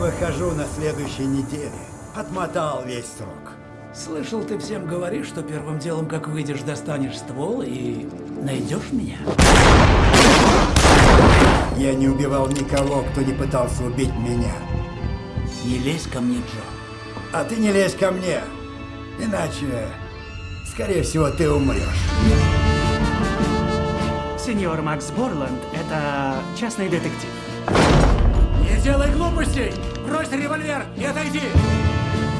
выхожу на следующей неделе. Отмотал весь срок. Слышал, ты всем говоришь, что первым делом, как выйдешь, достанешь ствол и найдешь меня. Я не убивал никого, кто не пытался убить меня. Не лезь ко мне, Джо. А ты не лезь ко мне. Иначе, скорее всего, ты умрешь. Сеньор Макс Борланд — это частный детектив. Не делай глупостей! Брось револьвер и отойди!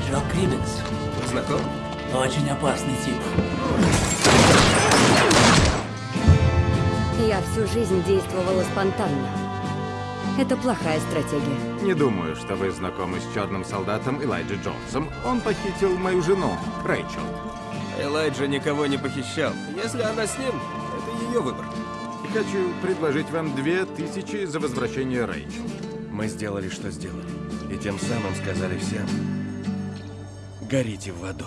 Джо Крибенс. Знаком? Очень опасный тип. Я всю жизнь действовала спонтанно. Это плохая стратегия. Не думаю, что вы знакомы с черным солдатом Элайджи Джонсом. Он похитил мою жену, Рэйчел. Элайджа никого не похищал. Если она с ним, это ее выбор. Хочу предложить вам две тысячи за возвращение Рэйчел. Мы сделали, что сделали. И тем самым сказали всем, горите в аду.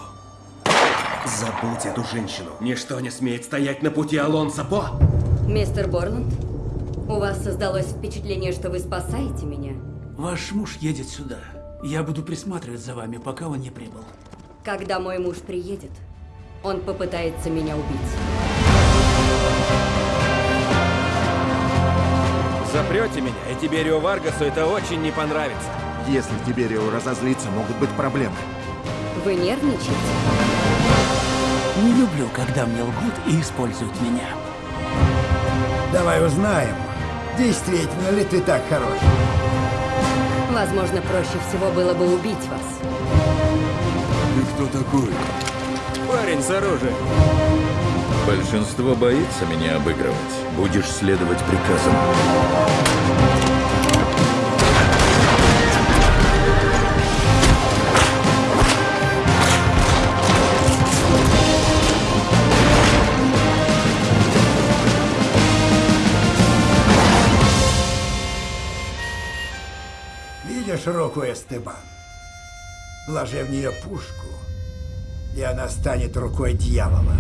Забудь эту женщину. Ничто не смеет стоять на пути Алонсо По. Мистер Борланд, у вас создалось впечатление, что вы спасаете меня. Ваш муж едет сюда. Я буду присматривать за вами, пока он не прибыл. Когда мой муж приедет, он попытается меня убить. Запрете меня, и Тиберио Варгасу это очень не понравится. Если Тиберио разозлится, могут быть проблемы. Вы нервничаете? Не люблю, когда мне лгут и используют меня. Давай узнаем, действительно ли ты так хорош. Возможно, проще всего было бы убить вас. Ты кто такой? Парень с оружием. Большинство боится меня обыгрывать. Будешь следовать приказам. Видишь руку Эстебан? Вложи в нее пушку, и она станет рукой дьявола.